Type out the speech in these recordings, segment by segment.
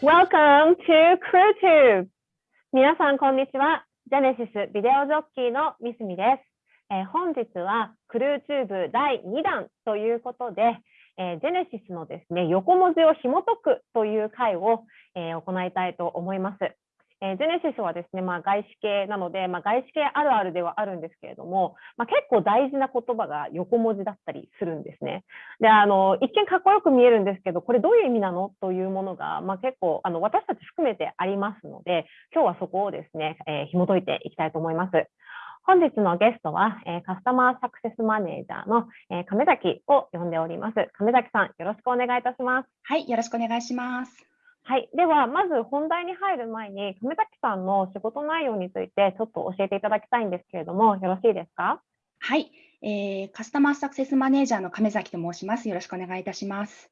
Welcome to CrewTube! 皆さん、こんにちは。ジェネシスビデオジョッキーのミスミです。えー、本日は CrewTube 第2弾ということで、えー、ジェネシスのですね、横文字を紐解くという回を、えー、行いたいと思います。えー、ジェネシスはですね、まあ、外資系なので、まあ、外資系あるあるではあるんですけれども、まあ、結構大事な言葉が横文字だったりするんですね。で、あの、一見かっこよく見えるんですけど、これどういう意味なの？というものが、まあ、結構、あの、私たち含めてありますので、今日はそこをですね、えー、紐解いていきたいと思います。本日のゲストは、えー、カスタマーサクセスマネージャーの、えー、亀崎を呼んでおります。亀崎さん、よろしくお願いいたします。はい、よろしくお願いします。はい、ではまず本題に入る前に亀崎さんの仕事内容についてちょっと教えていただきたいんですけれどもよろしいですか？はい、えー、カスタマーサクセスマネージャーの亀崎と申します。よろしくお願いいたします、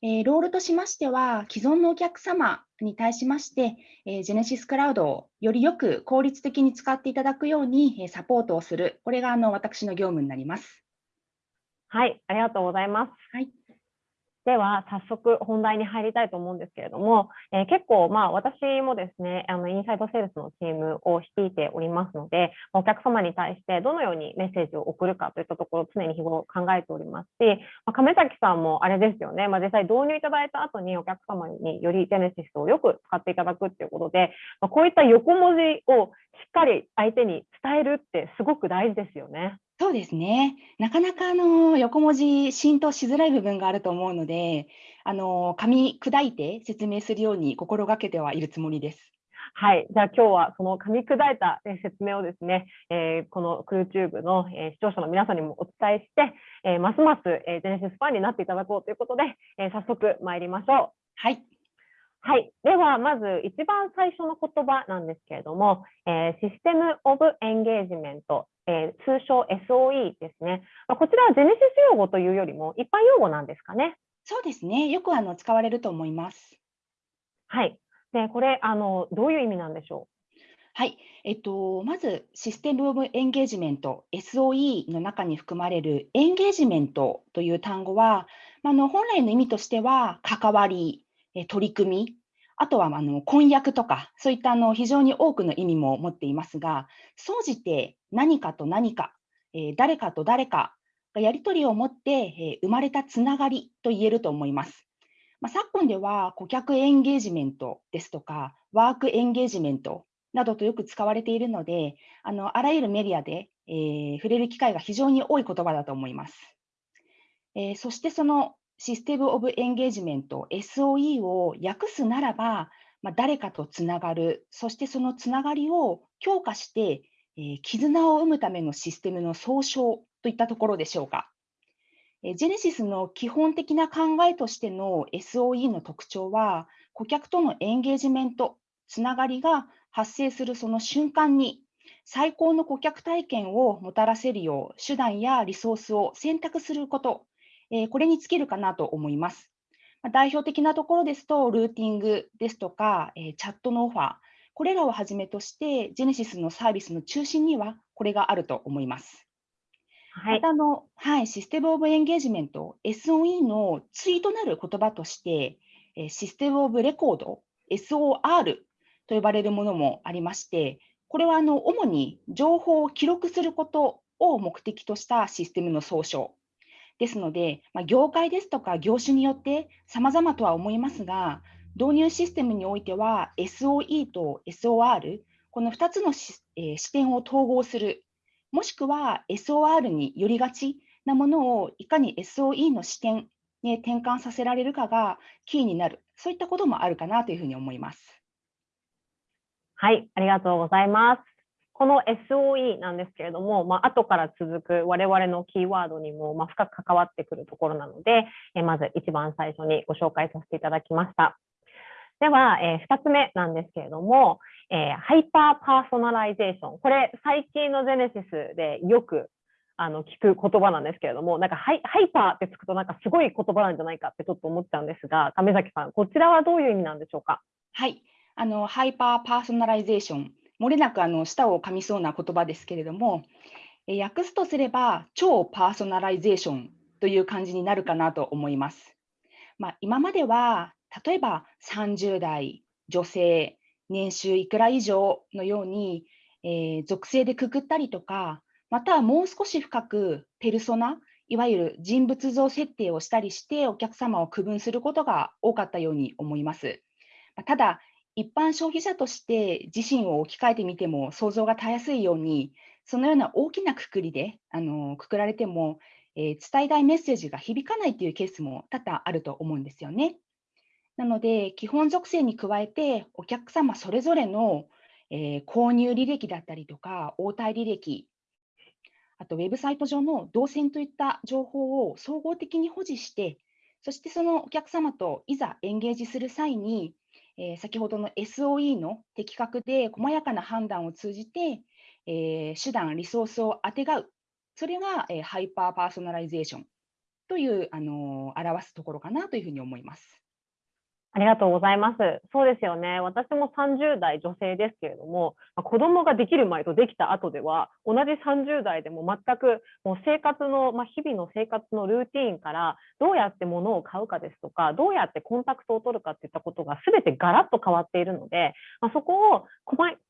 えー、ロールとしましては既存のお客様に対しまして、えー、ジェネシスクラウドをよりよく効率的に使っていただくように、えサポートをする。これがあの私の業務になります。はい。ありがとうございます。はいでは早速本題に入りたいと思うんですけれども、えー、結構まあ私もですねあのインサイドセールスのチームを率いておりますのでお客様に対してどのようにメッセージを送るかといったところを常に日頃考えておりますし、まあ、亀崎さんもあれですよね、まあ、実際導入いただいた後にお客様によりジェネシスをよく使っていただくっていうことで、まあ、こういった横文字をしっかり相手に伝えるってすごく大事ですよね。そうですね。なかなかあの横文字浸透しづらい部分があると思うので、あの噛み砕いて説明するように心がけてはいるつもりです。はい、じゃあ今日はその噛み砕いた説明をですね、えー、このクルーチューブの、え視聴者の皆さんにもお伝えして、えー、ますます、えジェネシスファンになっていただこうということで、え早速参りましょう。はい。はい。では、まず一番最初の言葉なんですけれども、えー、システムオブエンゲージメント、えー、通称 SOE ですね。こちらはジェネシス用語というよりも一般用語なんですかね。そうですね。よくあの使われると思います。はい。で、これ、あの、どういう意味なんでしょう？はい、えっと、まずシステム・オブ・エンゲージメント SOE の中に含まれるエンゲージメントという単語は、あの本来の意味としては関わり、取り組み、あとはあの婚約とか、そういったあの非常に多くの意味も持っていますが、総じて何かと何か、えー、誰かと誰かがやり取りを持って、えー、生まれたつながりと言えると思います。まあ、昨今では顧客エンゲージメントですとか、ワークエンゲージメントなどとよく使われているので、あのあらゆるメディアで、えー、触れる機会が非常に多い言葉だと思います。えー、そしてそのシステム・オブ・エンゲージメント SOE を訳すならば、まあ、誰かとつながる、そしてそのつながりを強化して、えー、絆を生むためのシステムの総称といったところでしょうか。えジェネシスの基本的な考えとしての SOE の特徴は、顧客とのエンゲージメント、つながりが発生するその瞬間に、最高の顧客体験をもたらせるよう手段やリソースを選択することえこれに尽きるかなと思います。ま代表的なところですと、ルーティングですとか、えチャットのオファー、これらをはじめとして、ジェネシスのサービスの中心にはこれがあると思います。はい、またあの、はい、システムオブエンゲージメント、SOE の対となる言葉として、システムオブレコード、SOR と呼ばれるものもありまして、これはあの主に情報を記録することを目的としたシステムの総称ですので、まあ、業界ですとか業種によって様々とは思いますが、導入システムにおいては SOE と SOR、この2つのえー、視点を統合する、もしくは SOR によりがちなものをいかに SOE の視点に転換させられるかがキーになる、そういったこともあるかなというふうに思います。はい、ありがとうございます。この SOE なんですけれども、まあ後から続く我々のキーワードにもま深く関わってくるところなので、えまず一番最初にご紹介させていただきました。では、え2つ目なんですけれども、えハイパーパーソナライゼーション。これ、最近のジェネシスでよくあの聞く言葉なんですけれども、なんかハイハイパーってつくとなんかすごい言葉なんじゃないかってちょっと思っちゃうんですが、亀崎さん、こちらはどういう意味なんでしょうか？はい、あのハイパーパーソナライゼーション。漏れなくあの舌を噛みそうな言葉ですけれども、え訳すとすれば超パーソナライゼーションという感じになるかなと思います。まあ、今までは例えば30代、女性、年収いくら以上のように、えー、属性でくくったりとか、またはもう少し深くペルソナ、いわゆる人物像設定をしたりしてお客様を区分することが多かったように思います。ただ、一般消費者として自身を置き換えてみても想像がたやすいように、そのような大きなくくりであのくくられても、えー、伝えたいメッセージが響かないというケースも多々あると思うんですよね。なので、基本属性に加えて、お客様それぞれの、えー、購入履歴だったりとか、応対履歴、あとウェブサイト上の動線といった情報を総合的に保持して、そしてそのお客様といざエンゲージする際に、えー、先ほどの SOE の的確で細やかな判断を通じて、えー、手段、リソースをあてがう、それが、えー、ハイパーパーソナライゼーションという、あのー、表すところかなというふうに思います。ありがとうございます。そうですよね。私も30代女性ですけれども、子供ができる前とできた後では、同じ30代でも全くもう生活の、まあ、日々の生活のルーティーンから、どうやって物を買うかですとか、どうやってコンタクトを取るかっていったことが全てガラッと変わっているので、まあ、そこを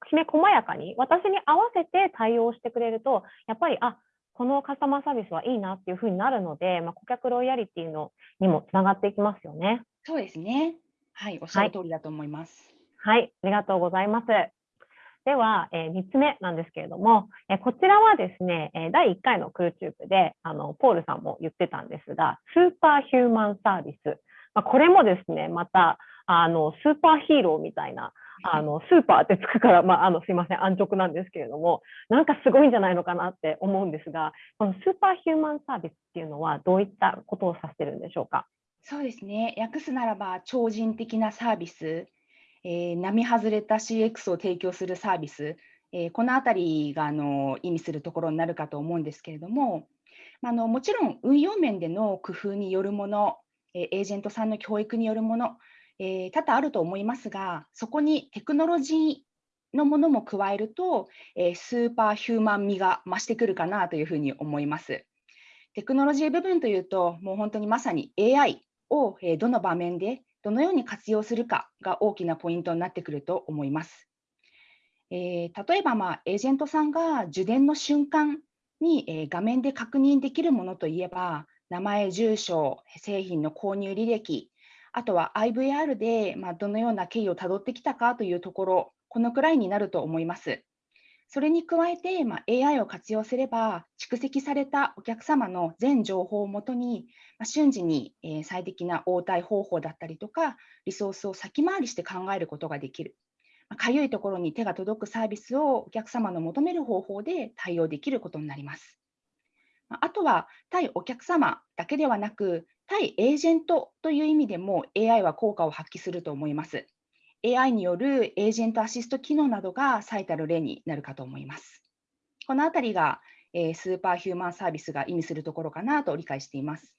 きめ細やかに私に合わせて対応してくれると、やっぱり、あこのカスタマーサービスはいいなっていうふうになるので、まあ、顧客ロイヤリティのにもつながっていきますよね。そうですね。はい、おっしゃる通りだと思います。はい、はい、ありがとうございます。では、えー、3つ目なんですけれども、えー、こちらはですね、えー、第1回のクルチューブであのポールさんも言ってたんですが、スーパーヒューマンサービス、まあ、これもですね、またあのスーパーヒーローみたいな、あのスーパーってつくから、まあ、あのすいません、安直なんですけれども、なんかすごいんじゃないのかなって思うんですが、このスーパーヒューマンサービスっていうのは、どういったことを指してるんでしょうか？そうですね。訳すならば、超人的なサービス、えー、並外れた CX を提供するサービス、えー、このあたりがあの意味するところになるかと思うんですけれども、あのもちろん運用面での工夫によるもの、えー、エージェントさんの教育によるもの、え、多々あると思いますが、そこにテクノロジーのものも加えると、え、スーパーヒューマン味が増してくるかなというふうに思います。テクノロジー部分というと、もう本当にまさに AI をどの場面でどのように活用するかが大きなポイントになってくると思います。えー、例えば、まあ、エージェントさんが受電の瞬間に、えー、画面で確認できるものといえば、名前、住所、製品の購入履歴、あとは IVR で、まあ、どのような経緯をたどってきたかというところ、このくらいになると思います。それに加えて、まあ、AI を活用すれば、蓄積されたお客様の全情報をもとに、まあ、瞬時に、えー、最適な応対方法だったりとか、リソースを先回りして考えることができる。まあ、いところに手が届くサービスをお客様の求める方法で対応できることになります。あとは、対お客様だけではなく、対エージェントという意味でも AI は効果を発揮すると思います。AI によるエージェントアシスト機能などが最たる例になるかと思います。このあたりが、えー、スーパーヒューマンサービスが意味するところかなと理解しています。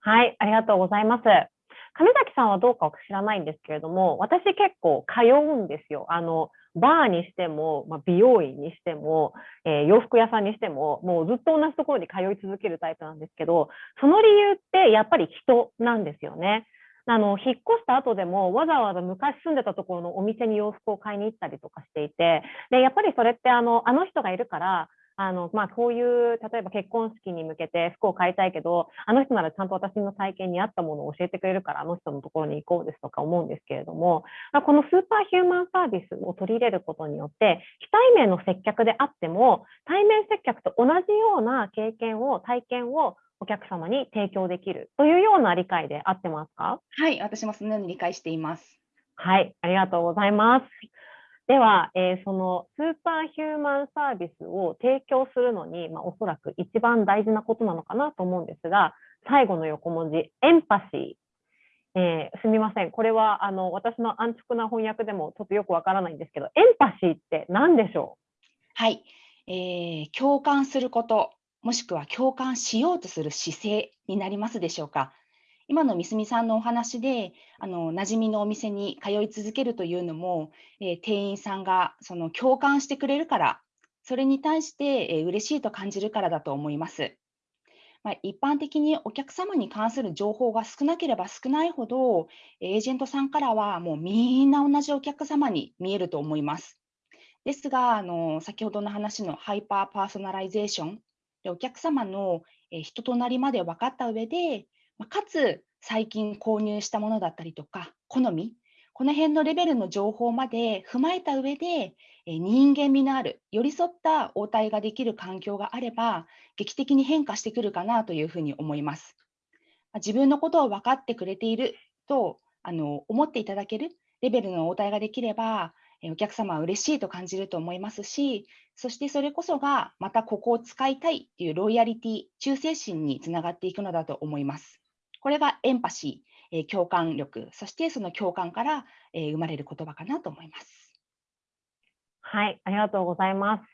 はい、ありがとうございます。上崎さんはどうか知らないんですけれども、私結構通うんですよ。あのバーにしても、まあ、美容院にしても、えー、洋服屋さんにしても、もうずっと同じところに通い続けるタイプなんですけど、その理由ってやっぱり人なんですよね。あの引っ越した後でもわざわざ昔住んでたところのお店に洋服を買いに行ったりとかしていてでやっぱりそれってあのあの人がいるからあのまあ、こういう例えば結婚式に向けて服を買いたいけどあの人ならちゃんと私の体験に合ったものを教えてくれるからあの人のところに行こうですとか思うんですけれどもこのスーパーヒューマンサービスを取り入れることによって非対面の接客であっても対面接客と同じような経験を体験をお客様に提供できるというような理解で合ってますか？はい、私もそのように理解しています。はい、ありがとうございます。では、えー、そのスーパーヒューマンサービスを提供するのに、まあ、おそらく一番大事なことなのかなと思うんですが、最後の横文字、エンパシー。えー、すみません、これはあの私の安直な翻訳でもちょっとよくわからないんですけど、エンパシーって何でしょう？はい、えー、共感すること、もしくは共感しようとする姿勢になりますでしょうか？今のみすみさんのお話で、あの馴染みのお店に通い続けるというのも、えー、店員さんがその共感してくれるから、それに対して、えー、嬉しいと感じるからだと思います。まあ、一般的にお客様に関する情報が少なければ少ないほど、エージェントさんからはもうみんな同じお客様に見えると思います。ですが、あの先ほどの話のハイパーパーソナライゼーションでお客様の人となりまで分かった上で、かつ最近購入したものだったりとか、好み、この辺のレベルの情報まで踏まえた上で、人間味のある、寄り添った応対ができる環境があれば、劇的に変化してくるかなというふうに思います。自分のことを分かってくれているとあの思っていただけるレベルの応対ができれば、お客様は嬉しいと感じると思いますし、そしてそれこそがまたここを使いたいというロイヤリティ、忠誠心につながっていくのだと思います。これがエンパシー、共感力、そしてその共感から生まれる言葉かなと思います。はい、ありがとうございます。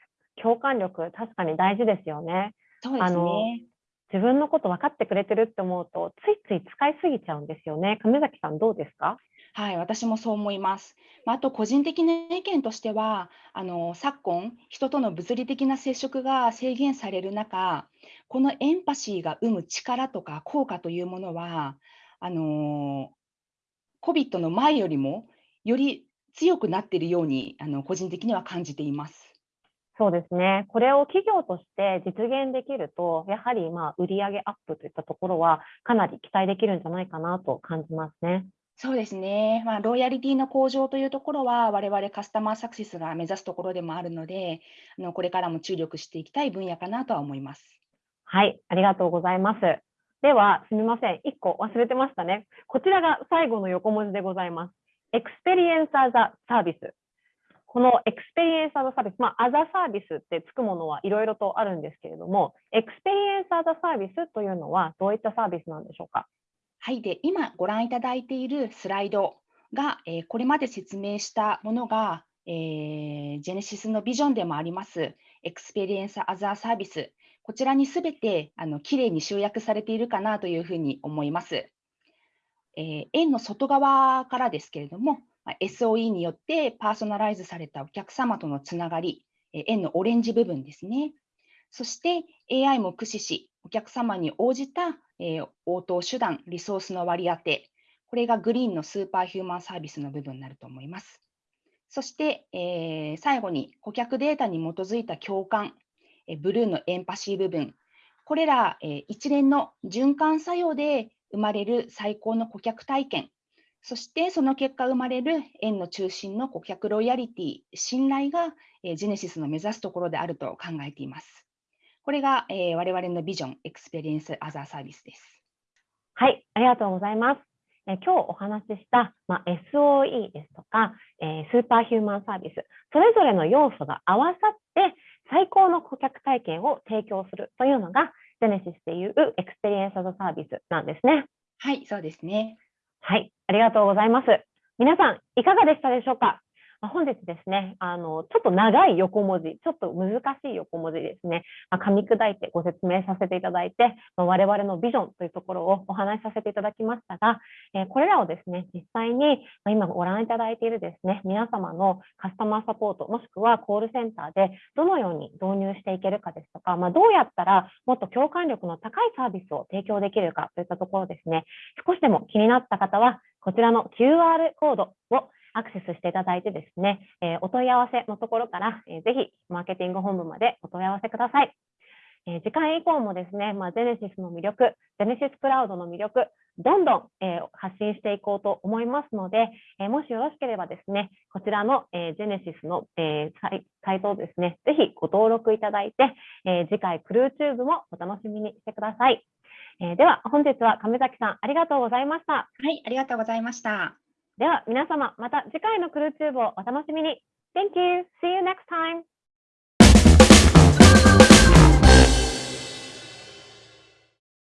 共感力、確かに大事ですよね。そうですね。自分のこと分かってくれてるって思うと、ついつい使いすぎちゃうんですよね。亀崎さん、どうですか？はい、私もそう思います。あと、個人的な意見としては、あの昨今、人との物理的な接触が制限される中、このエンパシーが生む力とか効果というものは、あの COVID の前よりもより強くなっているようにあの個人的には感じています。そうですね。これを企業として実現できると、やはりまあ売上アップといったところはかなり期待できるんじゃないかなと感じますね。そうですね。まあ、ロイヤリティの向上というところは、我々カスタマーサクセスが目指すところでもあるので、あのこれからも注力していきたい分野かなとは思います。はい、ありがとうございます。では、すみません。1個忘れてましたね。こちらが最後の横文字でございます。 Experience as a Service。この Experience as a Service、まあ、 as a Service ってつくものはいろいろとあるんですけれども、 Experience as a Service というのはどういったサービスなんでしょうか？はい、で今ご覧いただいているスライドが、えー、これまで説明したものが、えー、ジェネシスのビジョンでもあります、 Experience as a Service、こちらにすべてあのきれいに集約されているかなというふうに思います。えー、円の外側からですけれども、SOE によってパーソナライズされたお客様とのつながり、円のオレンジ部分ですね。そして AI も駆使し、お客様に応じた、応答手段、リソースの割り当て、これがグリーンのスーパーヒューマンサービスの部分になると思います。そして、えー、最後に顧客データに基づいた共感、えブルーのエンパシー部分、これら、えー、一連の循環作用で生まれる最高の顧客体験、そしてその結果生まれる円の中心の顧客ロイヤリティ、信頼が、えー、ジェネシスの目指すところであると考えています。これが、えー、我々のビジョン、 Experience as a Service です。はい、ありがとうございます。え今日お話しした、まあ、SOE ですとか、えー、スーパーヒューマンサービス、それぞれの要素が合わさって最高の顧客体験を提供するというのが、ジェネシスでいう Experience as a Service なんですね。はい、そうですね。はい、ありがとうございます。皆さん、いかがでしたでしょうか、本日ですね、あの、ちょっと長い横文字、ちょっと難しい横文字ですね、まあ、噛み砕いてご説明させていただいて、まあ、我々のビジョンというところをお話しさせていただきましたが、えー、これらをですね、実際に、ま今ご覧いただいているですね、皆様のカスタマーサポート、もしくはコールセンターでどのように導入していけるかですとか、まどうやったらもっと共感力の高いサービスを提供できるかといったところですね、少しでも気になった方は、こちらの QR コードをアクセスしていただいてですね、え、お問い合わせのところから、えー、ぜひマーケティング本部までお問い合わせください。えー、次回以降もですね、まあ、ジェネシスの魅力、ジェネシスクラウドの魅力、どんどん、え、発信していこうと思いますので、え、もしよろしければですね、こちらの、えー、ジェネシスの、えサイサイトをですね、ぜひご登録いただいて、え次回クルーチューブもお楽しみにしてください。えでは、本日は亀崎さん、ありがとうございました。はい、ありがとうございました。では皆様、また次回のクルーチューブをお楽しみに。Thank you. See you next time.